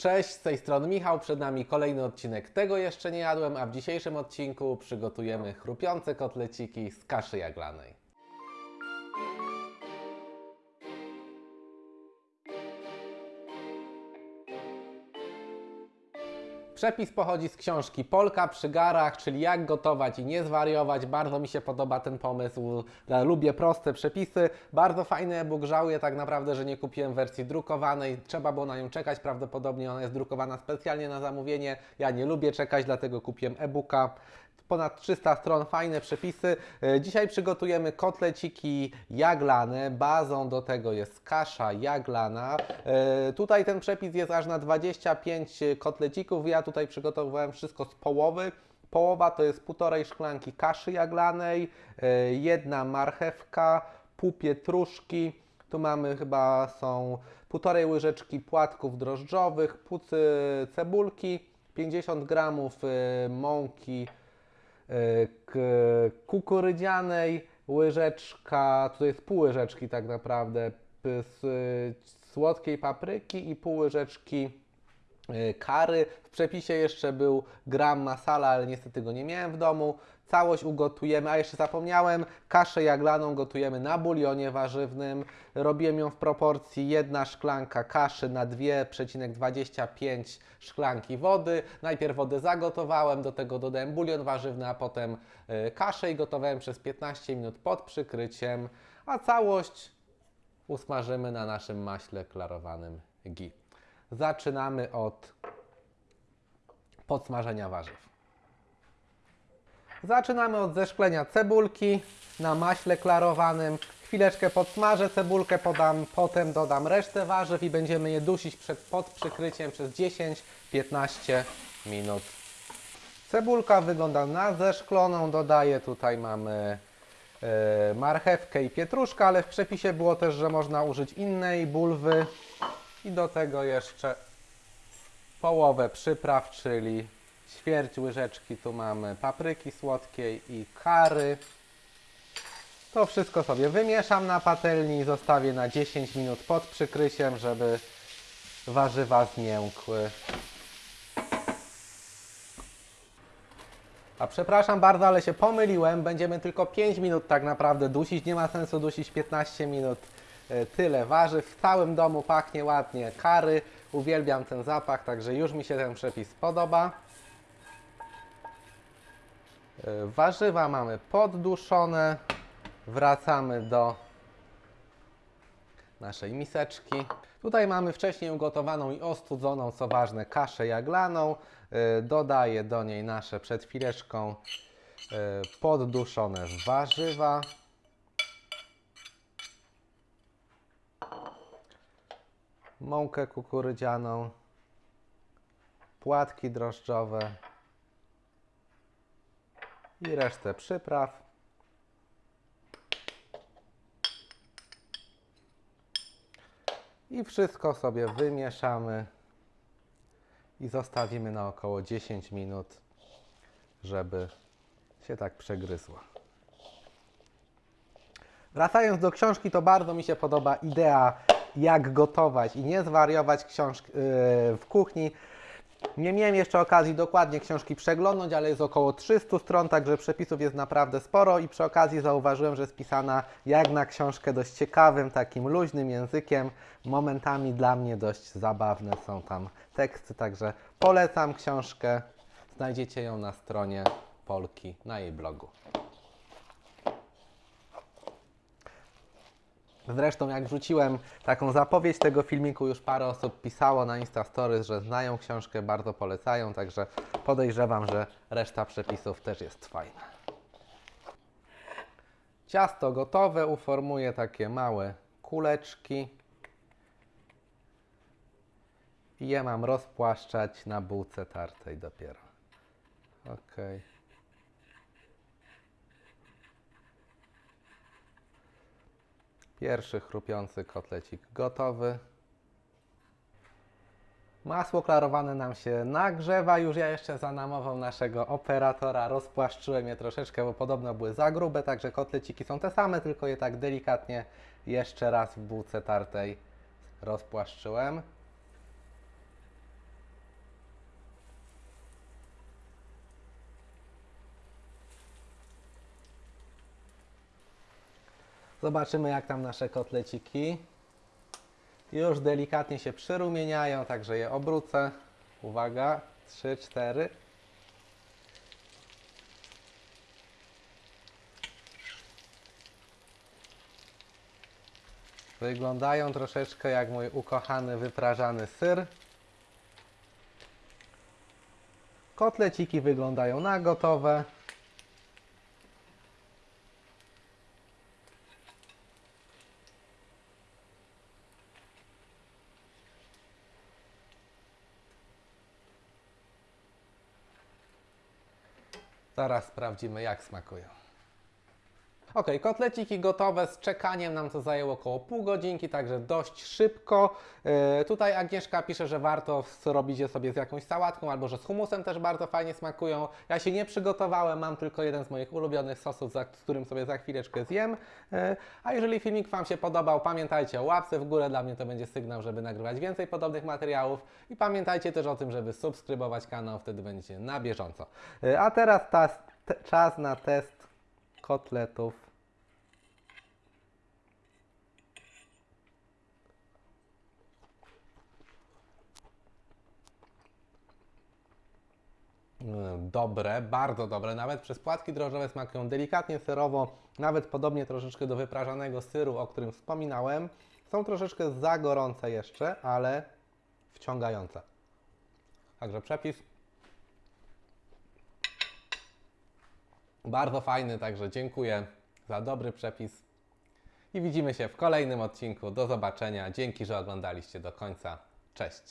Cześć, z tej strony Michał, przed nami kolejny odcinek Tego jeszcze nie jadłem, a w dzisiejszym odcinku przygotujemy chrupiące kotleciki z kaszy jaglanej. Przepis pochodzi z książki Polka przy garach, czyli jak gotować i nie zwariować. Bardzo mi się podoba ten pomysł. Lubię proste przepisy. Bardzo fajny e-book. Żałuję tak naprawdę, że nie kupiłem wersji drukowanej. Trzeba było na nią czekać. Prawdopodobnie ona jest drukowana specjalnie na zamówienie. Ja nie lubię czekać, dlatego kupiłem e-booka ponad 300 stron, fajne przepisy. E, Dzisiaj przygotujemy kotleciki jaglane. Bazą do tego jest kasza jaglana. E, Tutaj ten przepis jest aż na 25 kotlecików. Ja tutaj przygotowywałem wszystko z połowy. Połowa to jest półtorej szklanki kaszy jaglanej, e, jedna marchewka, pół pietruszki. Tu mamy chyba są półtorej łyżeczki płatków drożdżowych, pół ce- cebulki, 50 gramów mąki kukurydzianej, łyżeczka, to jest pół łyżeczki tak naprawdę z słodkiej papryki i pół łyżeczki kary. W przepisie jeszcze był gram masala, ale niestety go nie miałem w domu. Całość ugotujemy, a jeszcze zapomniałem, kaszę jaglaną gotujemy na bulionie warzywnym. Robiłem ją w proporcji jedna szklanka kaszy na 2,25 szklanki wody. Najpierw wodę zagotowałem, do tego dodałem bulion warzywny, a potem e, kaszę i gotowałem przez 15 minut pod przykryciem, a całość usmażymy na naszym maśle klarowanym ghee. Zaczynamy od podsmażenia warzyw. Zaczynamy od zeszklenia cebulki na maśle klarowanym. Chwileczkę podsmażę cebulkę, podam, potem dodam resztę warzyw i będziemy je dusić przed, pod przykryciem przez 10-15 minut. Cebulka wygląda na zeszkloną, dodaję tutaj mamy e, marchewkę i pietruszkę, ale w przepisie było też, że można użyć innej bulwy i do tego jeszcze połowę przypraw, czyli ćwierć łyżeczki tu mamy papryki słodkiej i kary. To wszystko sobie wymieszam na patelni i zostawię na 10 minut pod przykrysiem, żeby warzywa zmiękły. A przepraszam bardzo, ale się pomyliłem. Będziemy tylko 5 minut tak naprawdę dusić. Nie ma sensu dusić 15 minut. E, Tyle warzyw. W całym domu pachnie ładnie kary. Uwielbiam ten zapach, także już mi się ten przepis podoba. E, Warzywa mamy podduszone. Wracamy do naszej miseczki. Tutaj mamy wcześniej ugotowaną i ostudzoną, co ważne, kaszę jaglaną. E, Dodaję do niej nasze przed chwileczką podduszone warzywa. Mąkę kukurydzianą, płatki drożdżowe i resztę przypraw. I wszystko sobie wymieszamy i zostawimy na około 10 minut, żeby się tak przegryzło. Wracając do książki, to bardzo mi się podoba idea, jak gotować i nie zwariować książk- yy, w kuchni. Nie miałem jeszcze okazji dokładnie książki przeglądnąć, ale jest około 300 stron, także przepisów jest naprawdę sporo i przy okazji zauważyłem, że jest pisana jak na książkę dość ciekawym, takim luźnym językiem. Momentami dla mnie dość zabawne są tam teksty, także polecam książkę. Znajdziecie ją na stronie Polki, na jej blogu. Zresztą jak wrzuciłem taką zapowiedź tego filmiku, już parę osób pisało na Insta Stories, że znają książkę, bardzo polecają, także podejrzewam, że reszta przepisów też jest fajna. Ciasto gotowe, uformuję takie małe kuleczki i je mam rozpłaszczać na bułce tartej dopiero. Okej. Pierwszy chrupiący kotlecik gotowy. Masło klarowane nam się nagrzewa. Już ja jeszcze za namową naszego operatora rozpłaszczyłem je troszeczkę, bo podobno były za grube, także kotleciki są te same, tylko je tak delikatnie jeszcze raz w bułce tartej rozpłaszczyłem. Zobaczymy jak tam nasze kotleciki. Już delikatnie się przyrumieniają, także je obrócę. Uwaga, 3, 4. Wyglądają troszeczkę jak mój ukochany wyprażany syr. Kotleciki wyglądają na gotowe. Zaraz sprawdzimy, jak smakują. Ok, kotleciki gotowe, z czekaniem nam to zajęło około pół godzinki, także dość szybko. E, tutaj Agnieszka pisze, że warto zrobić je sobie z jakąś sałatką, albo że z humusem też bardzo fajnie smakują. Ja się nie przygotowałem, mam tylko jeden z moich ulubionych sosów, z którym sobie za chwileczkę zjem. E, a jeżeli filmik Wam się podobał, pamiętajcie o łapce w górę, dla mnie to będzie sygnał, żeby nagrywać więcej podobnych materiałów. I pamiętajcie też o tym, żeby subskrybować kanał, wtedy będziecie na bieżąco. E, a teraz tas, te, czas na test kotletów. Mm, Dobre, bardzo dobre. Nawet przez płatki drożdżowe smakują delikatnie serowo, nawet podobnie troszeczkę do wyprażanego syru, o którym wspominałem. Są troszeczkę za gorące jeszcze, ale wciągające. Także przepis Bardzo fajny, także dziękuję za dobry przepis. I widzimy się w kolejnym odcinku. Do zobaczenia. Dzięki, że oglądaliście do końca. Cześć.